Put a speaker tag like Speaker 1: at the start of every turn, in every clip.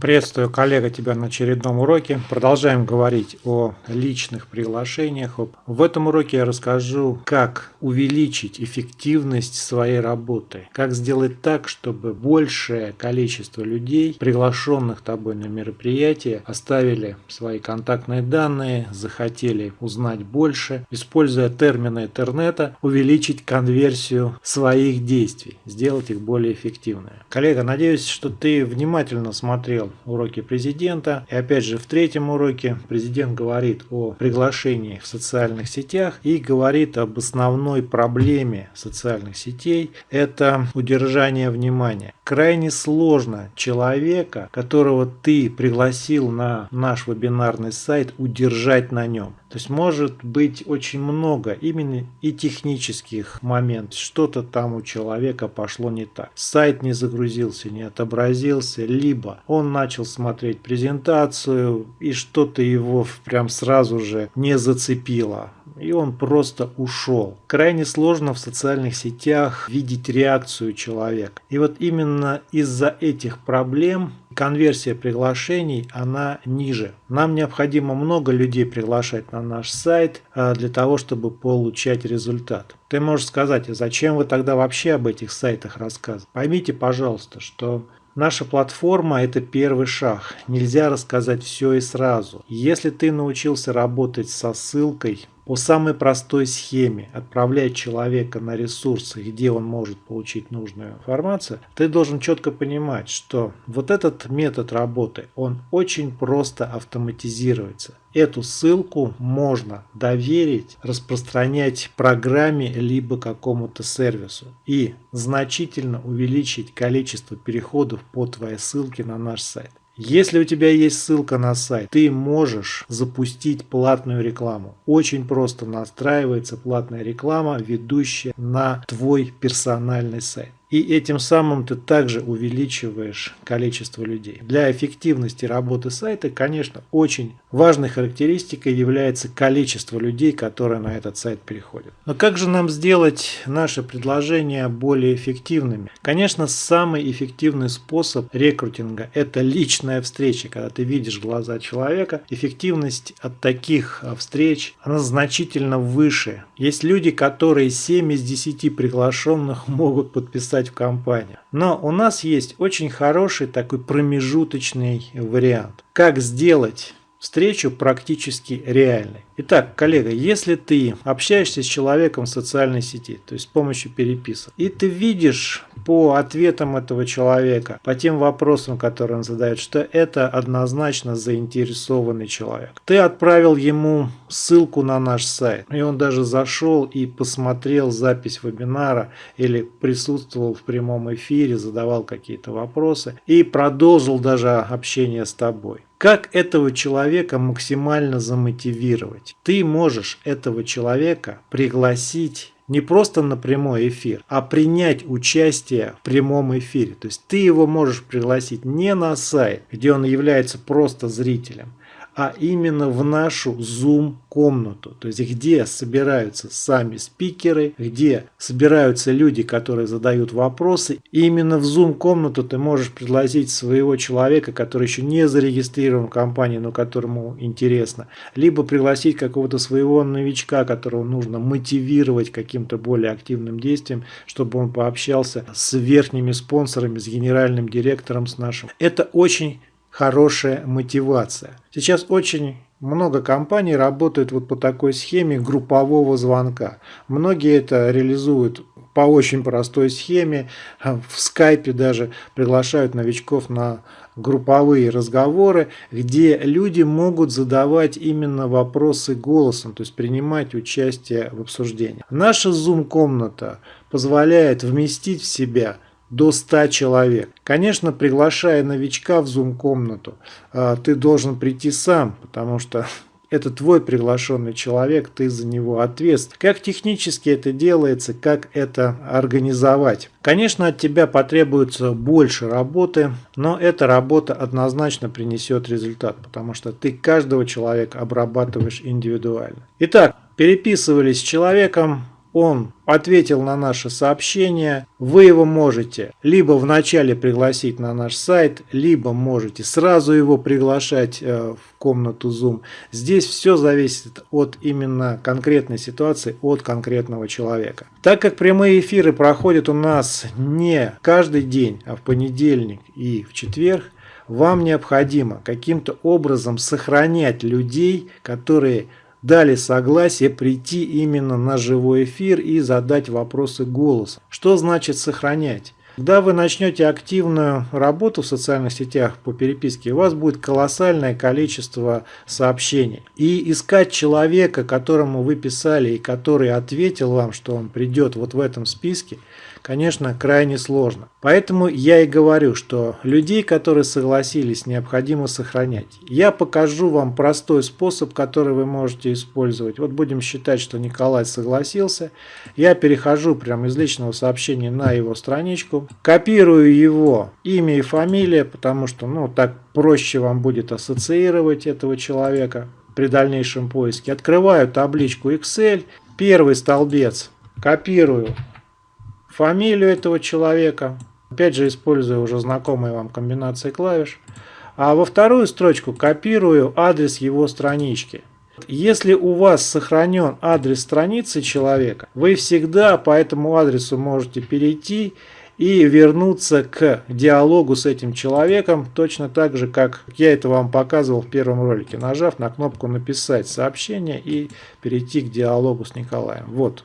Speaker 1: Приветствую, коллега, тебя на очередном уроке. Продолжаем говорить о личных приглашениях. В этом уроке я расскажу, как увеличить эффективность своей работы. Как сделать так, чтобы большее количество людей, приглашенных тобой на мероприятие, оставили свои контактные данные, захотели узнать больше, используя термины интернета, увеличить конверсию своих действий, сделать их более эффективными. Коллега, надеюсь, что ты внимательно смотрел уроки президента. И опять же в третьем уроке президент говорит о приглашении в социальных сетях и говорит об основной проблеме социальных сетей. Это удержание внимания. Крайне сложно человека, которого ты пригласил на наш вебинарный сайт, удержать на нем. То есть может быть очень много именно и технических моментов. Что-то там у человека пошло не так. Сайт не загрузился, не отобразился, либо он начал смотреть презентацию и что-то его прям сразу же не зацепило и он просто ушел. Крайне сложно в социальных сетях видеть реакцию человека. И вот именно из-за этих проблем конверсия приглашений, она ниже. Нам необходимо много людей приглашать на наш сайт а, для того, чтобы получать результат. Ты можешь сказать, а зачем вы тогда вообще об этих сайтах рассказываете? Поймите, пожалуйста, что Наша платформа – это первый шаг. Нельзя рассказать все и сразу. Если ты научился работать со ссылкой, по самой простой схеме отправлять человека на ресурсы, где он может получить нужную информацию, ты должен четко понимать, что вот этот метод работы, он очень просто автоматизируется. Эту ссылку можно доверить, распространять программе либо какому-то сервису и значительно увеличить количество переходов по твоей ссылке на наш сайт. Если у тебя есть ссылка на сайт, ты можешь запустить платную рекламу. Очень просто настраивается платная реклама, ведущая на твой персональный сайт. И этим самым ты также увеличиваешь количество людей. Для эффективности работы сайта, конечно, очень важной характеристикой является количество людей, которые на этот сайт переходят. Но как же нам сделать наши предложения более эффективными? Конечно, самый эффективный способ рекрутинга – это личная встреча, когда ты видишь глаза человека. Эффективность от таких а, встреч, она значительно выше. Есть люди, которые 7 из 10 приглашенных могут подписать встать в компанию. Но у нас есть очень хороший такой промежуточный вариант. Как сделать встречу практически реальной. Итак, коллега, если ты общаешься с человеком в социальной сети, то есть с помощью переписок, и ты видишь по ответам этого человека, по тем вопросам, которые он задает, что это однозначно заинтересованный человек. Ты отправил ему ссылку на наш сайт, и он даже зашел и посмотрел запись вебинара или присутствовал в прямом эфире, задавал какие-то вопросы и продолжил даже общение с тобой. Как этого человека максимально замотивировать? Ты можешь этого человека пригласить не просто на прямой эфир, а принять участие в прямом эфире. То есть ты его можешь пригласить не на сайт, где он является просто зрителем, а именно в нашу Zoom комнату, то есть где собираются сами спикеры, где собираются люди, которые задают вопросы. И именно в Zoom комнату ты можешь пригласить своего человека, который еще не зарегистрирован в компании, но которому интересно, либо пригласить какого-то своего новичка, которого нужно мотивировать каким-то более активным действием, чтобы он пообщался с верхними спонсорами, с генеральным директором, с нашим. Это очень хорошая мотивация. Сейчас очень много компаний работают вот по такой схеме группового звонка. Многие это реализуют по очень простой схеме. В скайпе даже приглашают новичков на групповые разговоры, где люди могут задавать именно вопросы голосом, то есть принимать участие в обсуждении. Наша Zoom-комната позволяет вместить в себя – до 100 человек. Конечно, приглашая новичка в Zoom-комнату, а, ты должен прийти сам, потому что это твой приглашенный человек, ты за него ответственен. Как технически это делается, как это организовать? Конечно, от тебя потребуется больше работы, но эта работа однозначно принесет результат, потому что ты каждого человека обрабатываешь индивидуально. Итак, переписывались с человеком, он ответил на наше сообщение, вы его можете либо вначале пригласить на наш сайт, либо можете сразу его приглашать э, в комнату Zoom. Здесь все зависит от именно конкретной ситуации, от конкретного человека. Так как прямые эфиры проходят у нас не каждый день, а в понедельник и в четверг, вам необходимо каким-то образом сохранять людей, которые дали согласие прийти именно на живой эфир и задать вопросы голосом. Что значит сохранять? Когда вы начнете активную работу в социальных сетях по переписке, у вас будет колоссальное количество сообщений. И искать человека, которому вы писали и который ответил вам, что он придет вот в этом списке – конечно, крайне сложно. Поэтому я и говорю, что людей, которые согласились, необходимо сохранять. Я покажу вам простой способ, который вы можете использовать. Вот будем считать, что Николай согласился. Я перехожу прямо из личного сообщения на его страничку, копирую его имя и фамилия, потому что ну так проще вам будет ассоциировать этого человека при дальнейшем поиске. Открываю табличку Excel, первый столбец копирую фамилию этого человека. Опять же, использую уже знакомые вам комбинации клавиш. А во вторую строчку копирую адрес его странички. Если у вас сохранен адрес страницы человека, вы всегда по этому адресу можете перейти и вернуться к диалогу с этим человеком, точно так же, как я это вам показывал в первом ролике, нажав на кнопку «Написать сообщение» и перейти к диалогу с Николаем. Вот,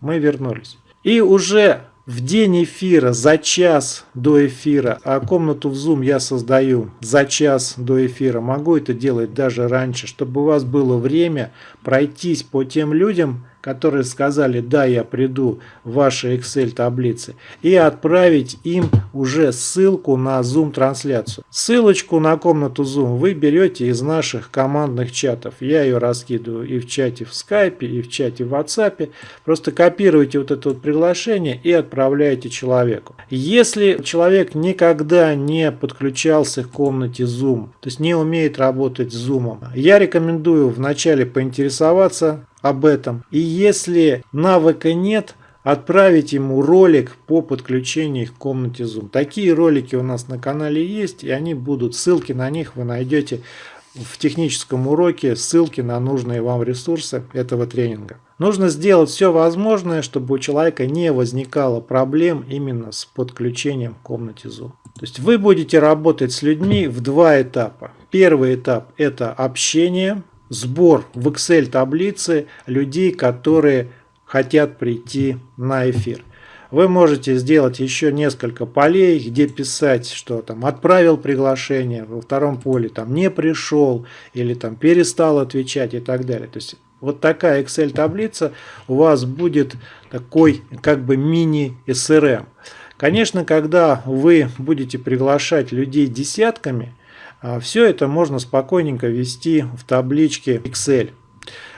Speaker 1: мы вернулись. И уже в день эфира, за час до эфира, а комнату в Zoom я создаю за час до эфира, могу это делать даже раньше, чтобы у вас было время пройтись по тем людям, которые сказали, да, я приду в ваши Excel таблицы, и отправить им уже ссылку на Zoom трансляцию. Ссылочку на комнату Zoom вы берете из наших командных чатов. Я ее раскидываю и в чате в Skype, и в чате в WhatsApp. Просто копируете вот это вот приглашение и отправляете человеку. Если человек никогда не подключался к комнате Zoom, то есть не умеет работать с Zoom, я рекомендую вначале поинтересоваться об этом. И если навыка нет, отправить ему ролик по подключению к комнате Zoom. Такие ролики у нас на канале есть, и они будут, ссылки на них вы найдете в техническом уроке, ссылки на нужные вам ресурсы этого тренинга. Нужно сделать все возможное, чтобы у человека не возникало проблем именно с подключением к комнате Zoom. То есть вы будете работать с людьми в два этапа. Первый этап – это общение, сбор в Excel таблицы людей, которые хотят прийти на эфир. Вы можете сделать еще несколько полей, где писать, что там отправил приглашение, во втором поле там не пришел или там перестал отвечать и так далее. То есть вот такая Excel таблица у вас будет такой как бы мини SRM. Конечно, когда вы будете приглашать людей десятками, Все это можно спокойненько ввести в табличке Excel.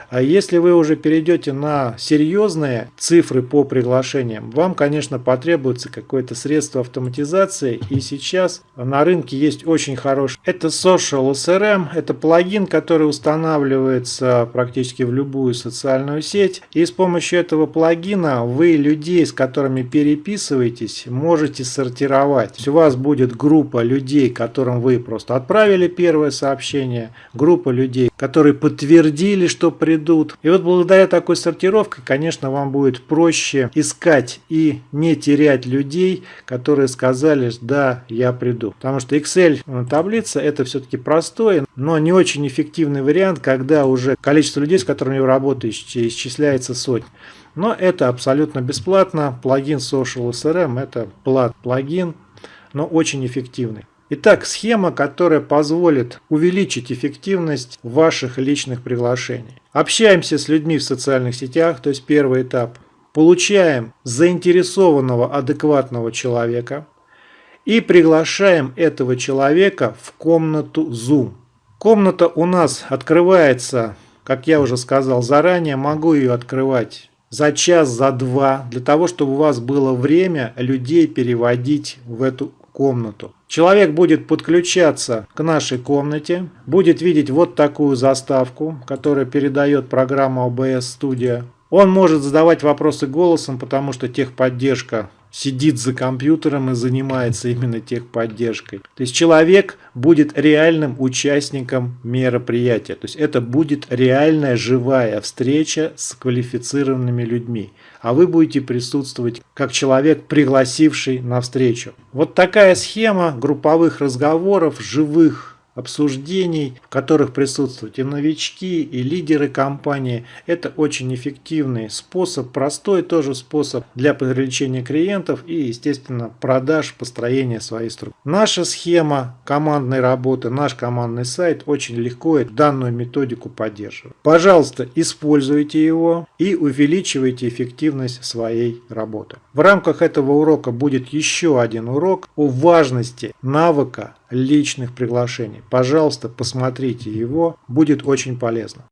Speaker 1: А если вы уже перейдете на серьезные цифры по приглашениям, вам, конечно, потребуется какое-то средство автоматизации. И сейчас на рынке есть очень хороший. Это Social SRM. Это плагин, который устанавливается практически в любую социальную сеть. И с помощью этого плагина вы людей, с которыми переписываетесь, можете сортировать. У вас будет группа людей, которым вы просто отправили первое сообщение, группа людей, которые подтвердили, что придут. И вот благодаря такой сортировке, конечно, вам будет проще искать и не терять людей, которые сказали, да, я приду. Потому что Excel э, таблица это все-таки простой, но не очень эффективный вариант, когда уже количество людей, с которыми вы работаете, исчисляется сотни. Но это абсолютно бесплатно. Плагин Social SRM это плат плагин, но очень эффективный. Итак, схема, которая позволит увеличить эффективность ваших личных приглашений. Общаемся с людьми в социальных сетях, то есть первый этап. Получаем заинтересованного, адекватного человека и приглашаем этого человека в комнату Zoom. Комната у нас открывается, как я уже сказал заранее, могу ее открывать за час, за два, для того, чтобы у вас было время людей переводить в эту комнату. Человек будет подключаться к нашей комнате, будет видеть вот такую заставку, которая передает программа OBS Studio. Он может задавать вопросы голосом, потому что техподдержка сидит за компьютером и занимается именно техподдержкой. То есть человек будет реальным участником мероприятия. То есть это будет реальная живая встреча с квалифицированными людьми. А вы будете присутствовать как человек, пригласивший на встречу. Вот такая схема групповых разговоров, живых обсуждений, в которых присутствуют и новички, и лидеры компании. Это очень эффективный способ, простой тоже способ для привлечения клиентов и, естественно, продаж, построения своей структуры. Наша схема командной работы, наш командный сайт очень легко данную методику поддерживает. Пожалуйста, используйте его и увеличивайте эффективность своей работы. В рамках этого урока будет еще один урок о важности навыка личных приглашений. Пожалуйста, посмотрите его, будет очень полезно.